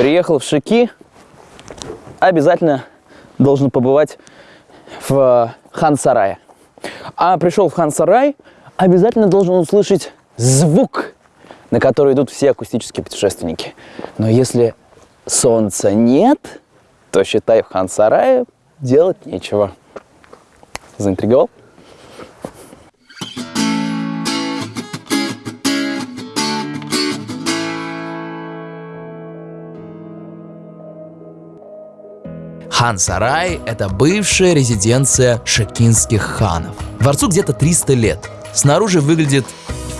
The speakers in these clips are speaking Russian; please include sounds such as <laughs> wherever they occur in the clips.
приехал в Шики, обязательно должен побывать в Хан-Сарае. А пришел в Хан-Сарай, обязательно должен услышать звук, на который идут все акустические путешественники. Но если солнца нет, то, считай, в Хан-Сарае делать нечего. Заинтриговал? Хан-Сарай – это бывшая резиденция шакинских ханов. Дворцу где-то 300 лет. Снаружи выглядит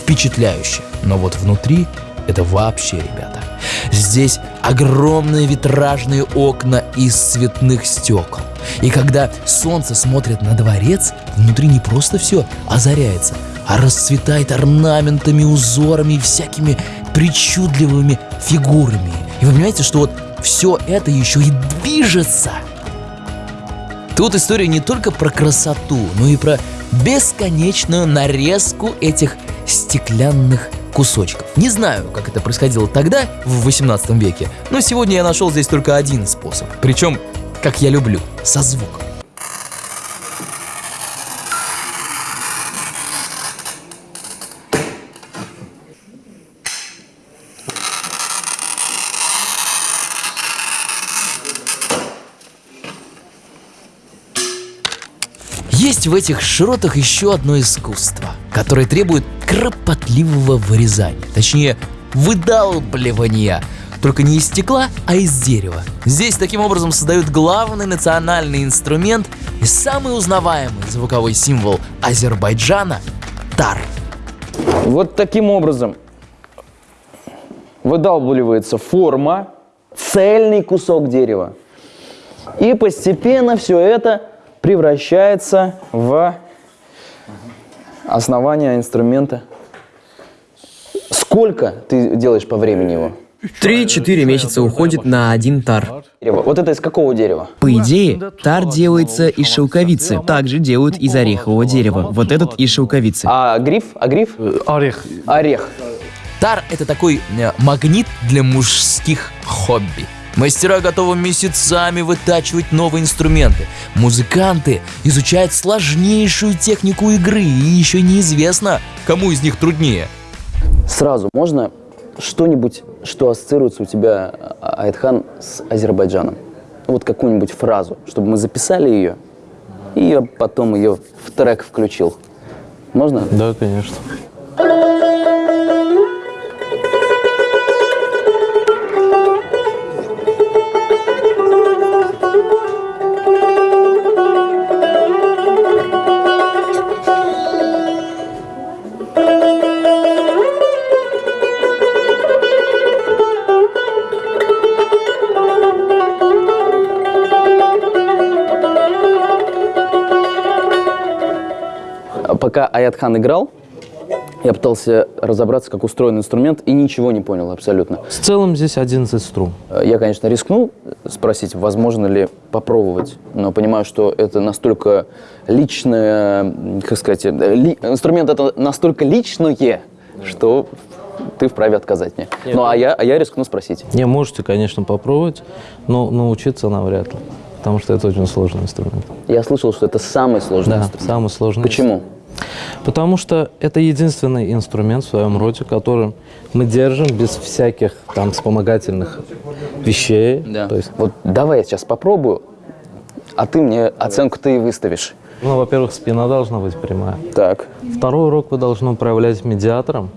впечатляюще, но вот внутри это вообще, ребята. Здесь огромные витражные окна из цветных стекол. И когда солнце смотрит на дворец, внутри не просто все озаряется, а расцветает орнаментами, узорами и всякими причудливыми фигурами. И вы понимаете, что вот все это еще и движется. Тут история не только про красоту, но и про бесконечную нарезку этих стеклянных кусочков. Не знаю, как это происходило тогда, в 18 веке, но сегодня я нашел здесь только один способ. Причем, как я люблю, со звуком. Есть в этих широтах еще одно искусство, которое требует кропотливого вырезания, точнее выдалбливания, только не из стекла, а из дерева. Здесь таким образом создают главный национальный инструмент и самый узнаваемый звуковой символ Азербайджана – тар. Вот таким образом выдалбливается форма, цельный кусок дерева. И постепенно все это превращается в основание инструмента. Сколько ты делаешь по времени его? 3-4 месяца уходит на один тар. Вот это из какого дерева? По идее, тар делается из шелковицы. Также делают из орехового дерева. Вот этот из шелковицы. А гриф? А гриф? Орех. Орех. Тар – это такой э, магнит для мужских хобби. Мастера готовы месяцами вытачивать новые инструменты. Музыканты изучают сложнейшую технику игры, и еще неизвестно, кому из них труднее. Сразу можно что-нибудь, что ассоциируется у тебя, а- Айтхан, с Азербайджаном? Вот какую-нибудь фразу, чтобы мы записали ее, и я потом ее в трек включил. Можно? Да, конечно. Пока Аятхан играл, я пытался разобраться, как устроен инструмент, и ничего не понял абсолютно. В целом здесь 11 струн. Э, Я, конечно, рискнул спросить, возможно ли попробовать, но понимаю, что это настолько личное, как сказать, э, ли- инструмент это настолько личное, что ты вправе отказать мне. Ну, а я, а я рискну спросить. Не, можете, конечно, попробовать, но научиться навряд ли. Потому что это очень сложный инструмент. Я слышал, что это самый сложный Да, инструмент. самый сложный. Почему? Потому что это единственный инструмент в своем роде, который мы держим без всяких там вспомогательных вещей. Да. То есть, Вот давай я сейчас попробую, а ты мне оценку ты и выставишь. ну, во-первых, спина должна быть прямая. Так. Второй урок вы должны управлять медиатором.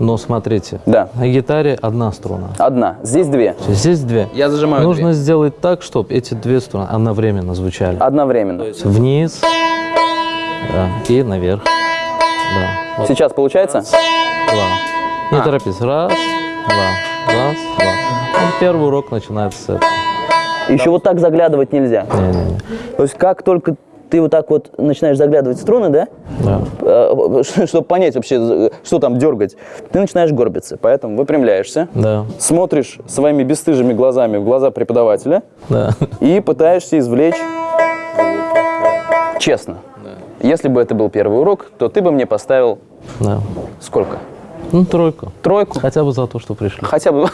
Но смотрите, Да. на гитаре одна струна. Одна. Здесь две. Здесь две. Я зажимаю Нужно две. сделать так, чтобы эти две струны одновременно звучали. Одновременно. Вниз да, и наверх. Да. Вот Сейчас получается? два. Не А. торопись. Раз, два, раз, два. Вот первый урок начинается с этого. Еще вот так заглядывать нельзя. Не-не-не. То есть как только ты вот так вот начинаешь заглядывать в струны, да, Да. <laughs> чтобы понять вообще, что там дергать, ты начинаешь горбиться. Поэтому выпрямляешься, Да. смотришь своими бесстыжими глазами в глаза преподавателя Да. и пытаешься извлечь честно. Если бы это был первый урок, то ты бы мне поставил Да. сколько? Ну, тройку. Тройку? Хотя бы за то, что пришли. Хотя бы...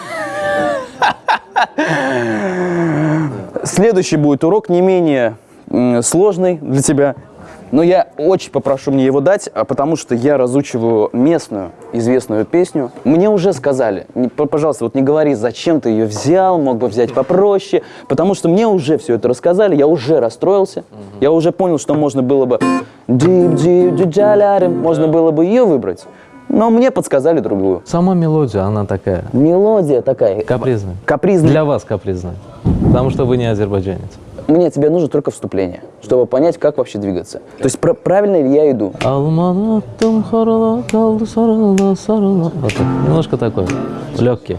Следующий будет урок не менее сложный для тебя. Но я очень попрошу мне его дать, а потому что я разучиваю местную известную песню. Мне уже сказали, пожалуйста, вот не говори, зачем ты ее взял, мог бы взять попроще, потому что мне уже все это рассказали, я уже расстроился, я уже понял, что можно было бы можно было бы ее выбрать, но мне подсказали другую. Сама мелодия, она такая Мелодия такая, капризная. капризная. Для вас капризная. Потому что вы не азербайджанец. Мне тебе нужно только вступление, чтобы понять, как вообще двигаться. То есть пр- правильно ли я иду? Вот. Немножко такой, легкий.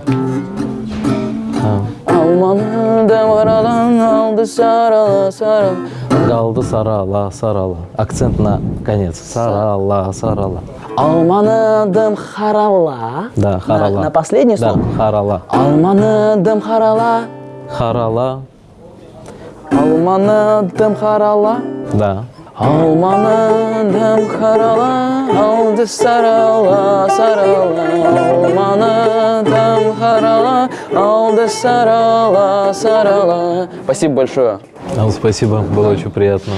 Галды сарала, сарала. Акцент на конец. Сарала, сарала. Алманыдым харала. Да, харала. На, на последнее Да, слово? харала. Алманыдым харала. Харала, Алманыдым харала. да. Алманыдым харала. Алды сарала, сарала. Алманыдым харала. Алды сарала, сарала. Спасибо большое. Вам спасибо, было очень приятно.